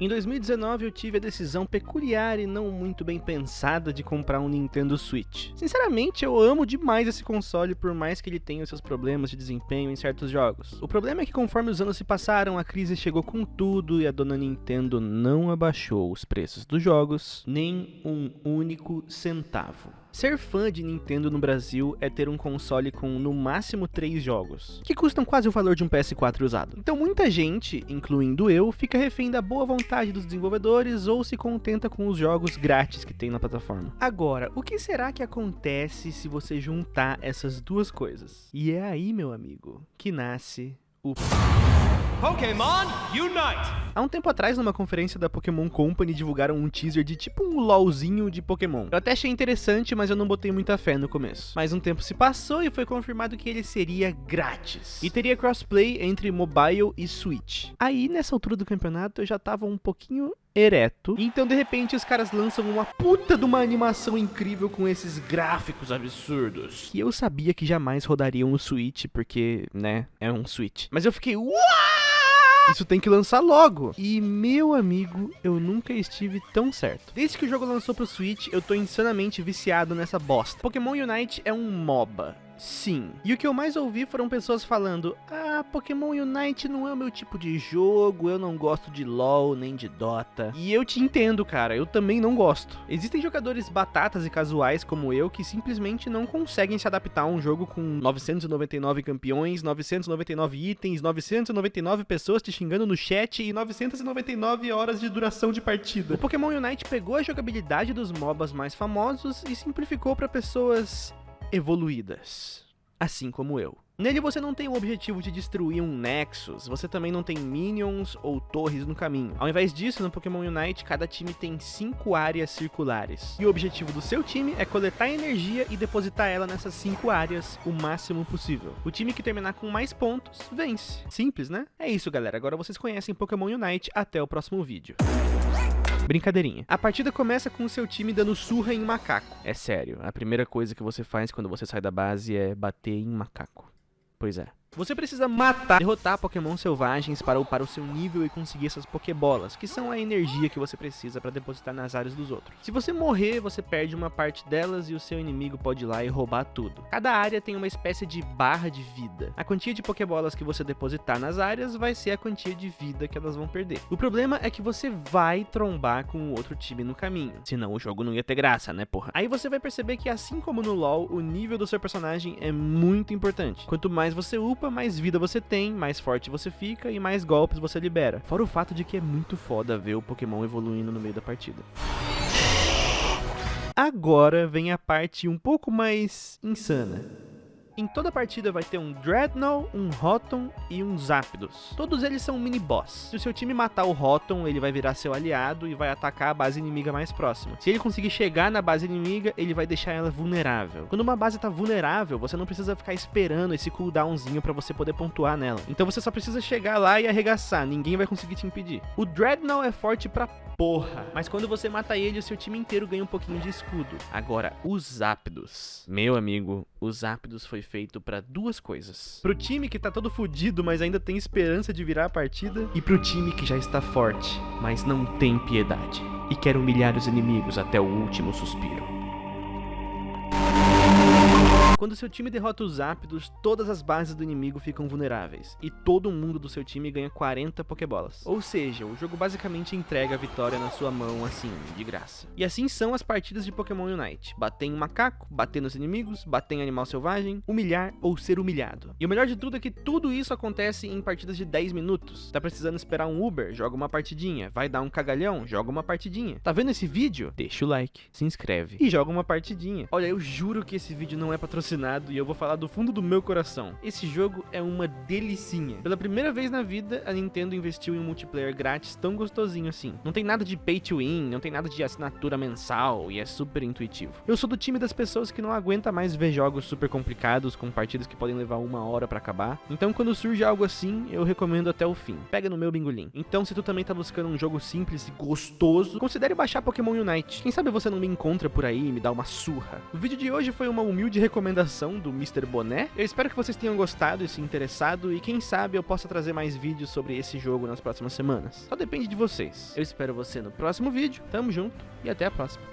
Em 2019 eu tive a decisão peculiar e não muito bem pensada de comprar um Nintendo Switch. Sinceramente, eu amo demais esse console por mais que ele tenha seus problemas de desempenho em certos jogos. O problema é que conforme os anos se passaram, a crise chegou com tudo e a dona Nintendo não abaixou os preços dos jogos nem um único centavo. Ser fã de Nintendo no Brasil é ter um console com no máximo 3 jogos, que custam quase o valor de um PS4 usado. Então muita gente, incluindo eu, fica refém da boa vontade dos desenvolvedores ou se contenta com os jogos grátis que tem na plataforma. Agora, o que será que acontece se você juntar essas duas coisas? E é aí, meu amigo, que nasce o Pokémon Unite! Há um tempo atrás, numa conferência da Pokémon Company, divulgaram um teaser de tipo um LOLzinho de Pokémon. Eu até achei interessante, mas eu não botei muita fé no começo. Mas um tempo se passou e foi confirmado que ele seria grátis. E teria crossplay entre mobile e Switch. Aí, nessa altura do campeonato, eu já tava um pouquinho ereto. Então, de repente, os caras lançam uma puta de uma animação incrível com esses gráficos absurdos. E eu sabia que jamais rodariam no Switch, porque, né, é um Switch. Mas eu fiquei, uau! Isso tem que lançar logo. E, meu amigo, eu nunca estive tão certo. Desde que o jogo lançou pro Switch, eu tô insanamente viciado nessa bosta. Pokémon Unite é um MOBA. Sim. E o que eu mais ouvi foram pessoas falando: Ah, Pokémon Unite não é o meu tipo de jogo, eu não gosto de LoL nem de Dota. E eu te entendo, cara, eu também não gosto. Existem jogadores batatas e casuais como eu que simplesmente não conseguem se adaptar a um jogo com 999 campeões, 999 itens, 999 pessoas te xingando no chat e 999 horas de duração de partida. O Pokémon Unite pegou a jogabilidade dos MOBAs mais famosos e simplificou para pessoas evoluídas, assim como eu. Nele você não tem o objetivo de destruir um Nexus, você também não tem minions ou torres no caminho. Ao invés disso, no Pokémon Unite, cada time tem 5 áreas circulares. E o objetivo do seu time é coletar energia e depositar ela nessas 5 áreas o máximo possível. O time que terminar com mais pontos, vence. Simples, né? É isso, galera. Agora vocês conhecem Pokémon Unite. Até o próximo vídeo. Brincadeirinha. A partida começa com o seu time dando surra em macaco. É sério, a primeira coisa que você faz quando você sai da base é bater em macaco. Pois é. Você precisa matar, derrotar Pokémon selvagens para upar o seu nível e conseguir essas Pokébolas, que são a energia que você precisa para depositar nas áreas dos outros. Se você morrer, você perde uma parte delas e o seu inimigo pode ir lá e roubar tudo. Cada área tem uma espécie de barra de vida. A quantia de Pokébolas que você depositar nas áreas vai ser a quantia de vida que elas vão perder. O problema é que você vai trombar com o outro time no caminho, senão o jogo não ia ter graça, né porra? Aí você vai perceber que assim como no LoL, o nível do seu personagem é muito importante. Quanto mais você upa, mais vida você tem, mais forte você fica e mais golpes você libera. Fora o fato de que é muito foda ver o Pokémon evoluindo no meio da partida. Agora vem a parte um pouco mais insana. Em toda partida vai ter um Dreadnought, um Rotom e um Zapdos. Todos eles são mini-boss. Se o seu time matar o Rotom, ele vai virar seu aliado e vai atacar a base inimiga mais próxima. Se ele conseguir chegar na base inimiga, ele vai deixar ela vulnerável. Quando uma base tá vulnerável, você não precisa ficar esperando esse cooldownzinho para você poder pontuar nela. Então você só precisa chegar lá e arregaçar, ninguém vai conseguir te impedir. O Dreadnought é forte pra porra. Mas quando você mata ele, o seu time inteiro ganha um pouquinho de escudo. Agora, os Apdos. Meu amigo, os Apdos foi feito para duas coisas. Pro time que tá todo fudido, mas ainda tem esperança de virar a partida. E pro time que já está forte, mas não tem piedade. E quer humilhar os inimigos até o último suspiro. Quando seu time derrota os ápidos, todas as bases do inimigo ficam vulneráveis, e todo mundo do seu time ganha 40 Pokébolas. Ou seja, o jogo basicamente entrega a vitória na sua mão assim, de graça. E assim são as partidas de Pokémon Unite. Bater em macaco, bater nos inimigos, bater em animal selvagem, humilhar ou ser humilhado. E o melhor de tudo é que tudo isso acontece em partidas de 10 minutos. Tá precisando esperar um Uber? Joga uma partidinha. Vai dar um cagalhão? Joga uma partidinha. Tá vendo esse vídeo? Deixa o like, se inscreve e joga uma partidinha. Olha, eu juro que esse vídeo não é patrocinado e eu vou falar do fundo do meu coração. Esse jogo é uma delicinha. Pela primeira vez na vida, a Nintendo investiu em um multiplayer grátis tão gostosinho assim. Não tem nada de pay to win, não tem nada de assinatura mensal e é super intuitivo. Eu sou do time das pessoas que não aguenta mais ver jogos super complicados com partidas que podem levar uma hora para acabar. Então quando surge algo assim, eu recomendo até o fim. Pega no meu bingolim. Então se tu também tá buscando um jogo simples e gostoso, considere baixar Pokémon Unite. Quem sabe você não me encontra por aí e me dá uma surra. O vídeo de hoje foi uma humilde recomendação recomendação do Mr. Boné. Eu espero que vocês tenham gostado e se interessado, e quem sabe eu possa trazer mais vídeos sobre esse jogo nas próximas semanas. Só depende de vocês. Eu espero você no próximo vídeo, tamo junto e até a próxima.